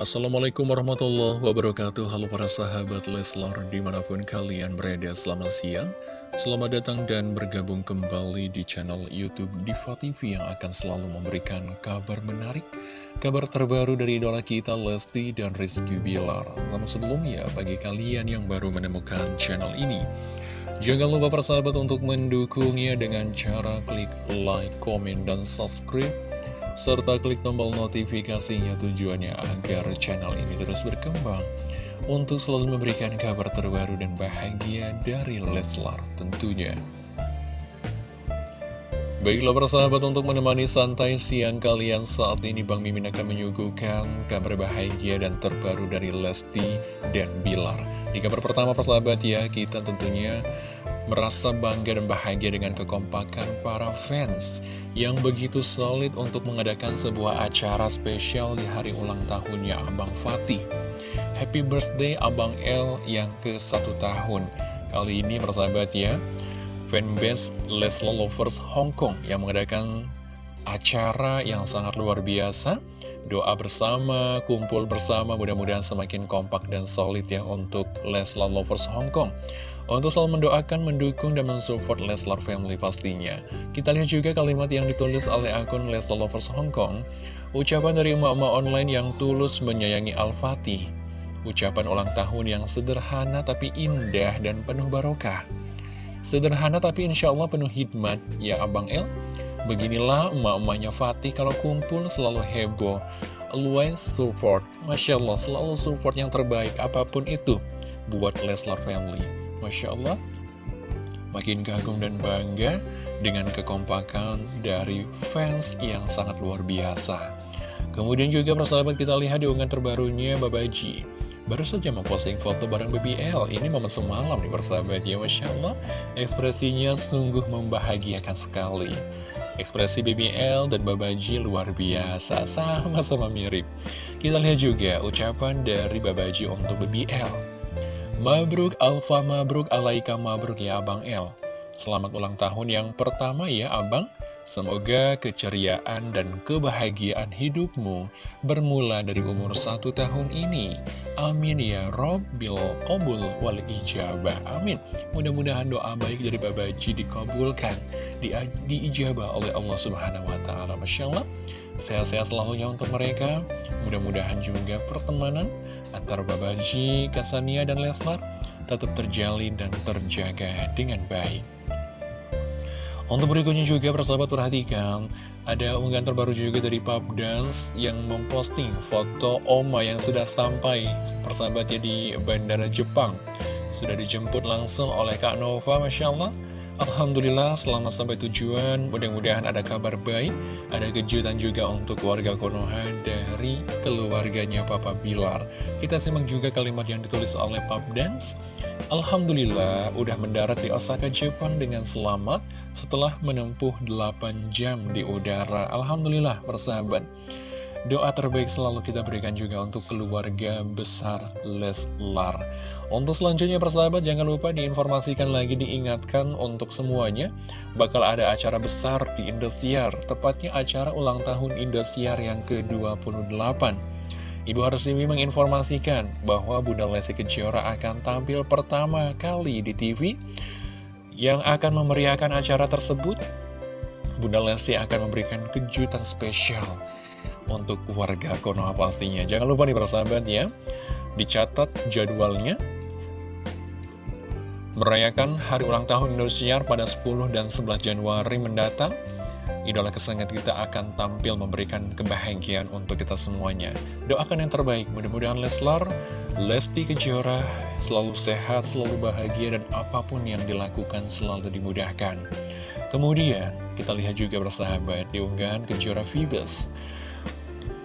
Assalamualaikum warahmatullahi wabarakatuh. Halo para sahabat Leslar di mana pun kalian berada selamat siang. Selamat datang dan bergabung kembali di channel Youtube Diva TV yang akan selalu memberikan kabar menarik Kabar terbaru dari idola kita Lesti dan Rizky Bilar. Namun sebelumnya bagi kalian yang baru menemukan channel ini Jangan lupa persahabat untuk mendukungnya dengan cara klik like, komen, dan subscribe serta klik tombol notifikasinya tujuannya agar channel ini terus berkembang untuk selalu memberikan kabar terbaru dan bahagia dari Leslar tentunya. Baiklah persahabat untuk menemani santai siang kalian saat ini Bang Mimin akan menyuguhkan kabar bahagia dan terbaru dari Lesti dan Bilar. Di kabar pertama persahabat ya kita tentunya merasa bangga dan bahagia dengan kekompakan para fans yang begitu solid untuk mengadakan sebuah acara spesial di hari ulang tahunnya Abang Fatih. Happy birthday Abang L yang ke satu tahun. Kali ini persahabat ya, fanbase Leslie Lovers Hong Kong yang mengadakan acara yang sangat luar biasa. Doa bersama, kumpul bersama, mudah-mudahan semakin kompak dan solid ya untuk Leslie Lovers Hong Kong untuk selalu mendoakan, mendukung, dan mensupport Leslar Family pastinya. Kita lihat juga kalimat yang ditulis oleh akun Leslar Lovers Hong Kong. Ucapan dari emak-emak online yang tulus menyayangi Al-Fatih. Ucapan ulang tahun yang sederhana tapi indah dan penuh barokah. Sederhana tapi insya Allah penuh hikmat, ya Abang El. Beginilah emak-emaknya Fatih kalau kumpul selalu heboh. Always support. Masya Allah, selalu support yang terbaik apa pun itu. Buat Leslar Family. Masya Allah. Makin kagum dan bangga dengan kekompakan dari fans yang sangat luar biasa. Kemudian juga persahabat kita lihat di unggahan terbarunya Babaji Baru saja memposting foto bareng BBL Ini momen semalam nih persahabat ya Masya Allah. Ekspresinya sungguh membahagiakan sekali Ekspresi BBL dan Babaji luar biasa Sama-sama mirip. Kita lihat juga ucapan dari Babaji untuk BBL Mabruk Alfa Mabruk Alaika Mabruk ya Abang El Selamat ulang tahun yang pertama ya Abang. Semoga keceriaan dan kebahagiaan hidupmu bermula dari umur satu tahun ini. Amin ya Rob bil Qobul wal ijabah. Amin. Mudah-mudahan doa baik dari Babaji dikabulkan, di, diijabah oleh Allah Subhanahu wa taala. Masya Allah. Sehat-sehat selalunya untuk mereka. Mudah-mudahan juga pertemanan antara Babaji, Kasania, dan Leslar tetap terjalin dan terjaga dengan baik. Untuk berikutnya juga persahabat perhatikan Ada unggahan terbaru juga dari Pub Dance yang memposting foto Oma yang sudah sampai persahabatnya di Bandara Jepang. Sudah dijemput langsung oleh Kak Nova Masya Allah Alhamdulillah selamat sampai tujuan. Mudah-mudahan ada kabar baik Ada kejutan juga untuk warga Konoha Dari keluarganya Papa Bilar. Kita simak juga kalimat yang ditulis oleh Pap Dance Alhamdulillah udah mendarat di Osaka, Jepang dengan selamat Setelah menempuh 8 jam di udara. Alhamdulillah persahabat. Doa terbaik selalu kita berikan juga untuk keluarga besar Leslar. Untuk selanjutnya persahabat jangan lupa diinformasikan lagi diingatkan untuk semuanya bakal ada acara besar di Indosiar, tepatnya acara ulang tahun Indosiar yang ke-28. Ibu Harsimi menginformasikan bahwa Bunda Lesti Kejora akan tampil pertama kali di TV yang akan memeriahkan acara tersebut. Bunda Lesti akan memberikan kejutan spesial untuk warga Konoha pastinya. Jangan lupa nih persahabat ya, dicatat jadwalnya. Merayakan hari ulang tahun Indosiar pada 10 dan 11 Januari mendatang. Idola kesengat kita akan tampil memberikan kebahagiaan untuk kita semuanya. Doakan yang terbaik, mudah-mudahan Leslar, Lesti Kejora selalu sehat, selalu bahagia, dan apa pun yang dilakukan selalu dimudahkan. Kemudian, kita lihat juga bersahabat di unggahan Kejora Phoebus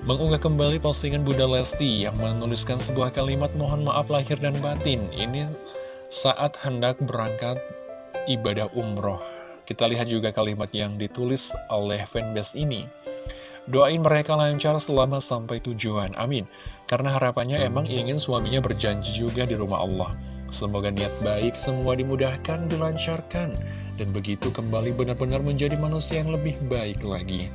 mengunggah kembali postingan Bunda Lesti yang menuliskan sebuah kalimat mohon maaf lahir dan batin. Ini saat hendak berangkat ibadah umroh. Kita lihat juga kalimat yang ditulis oleh fanbase ini. Doain mereka lancar selama sampai tujuan, amin. Karena harapannya emang ingin suaminya berjanji juga di rumah Allah. Semoga niat baik semua dimudahkan, dilancarkan dan begitu kembali benar-benar menjadi manusia yang lebih baik lagi.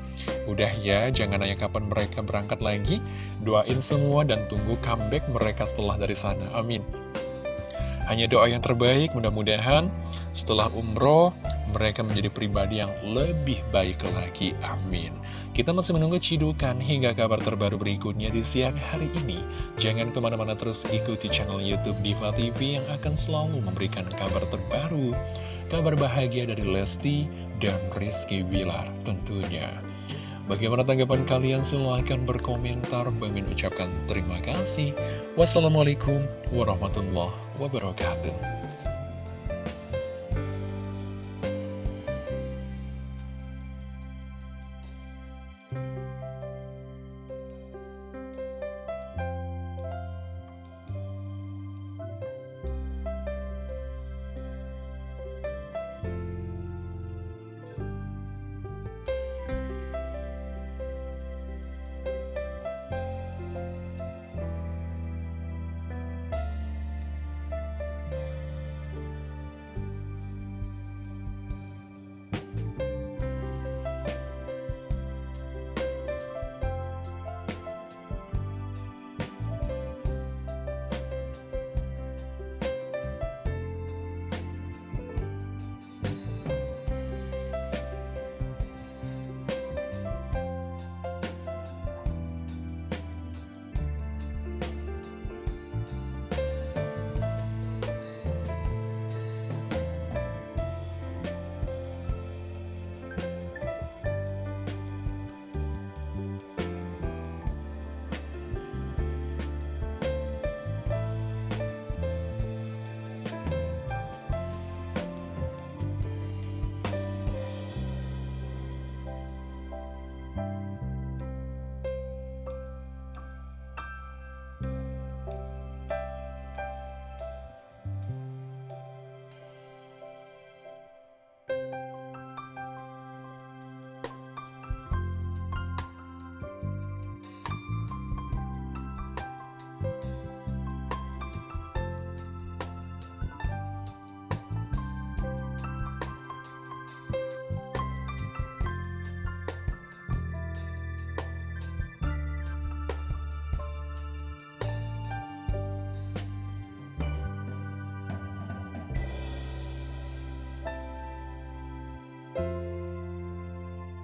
Udah ya, jangan nanya kapan mereka berangkat lagi. Doain semua dan tunggu comeback mereka setelah dari sana. Amin. Hanya doa yang terbaik, mudah-mudahan setelah umroh, mereka menjadi pribadi yang lebih baik lagi. Amin. Kita masih menunggu cidukan hingga kabar terbaru berikutnya di siang hari ini. Jangan ke mana-mana terus ikuti channel Youtube Diva TV yang akan selalu memberikan kabar terbaru. Kabar bahagia dari Lesti dan Rizky Wilar tentunya. Bagaimana tanggapan kalian? Silahkan berkomentar. Bang ucapkan terima kasih. Wassalamualaikum warahmatullahi wabarakatuh.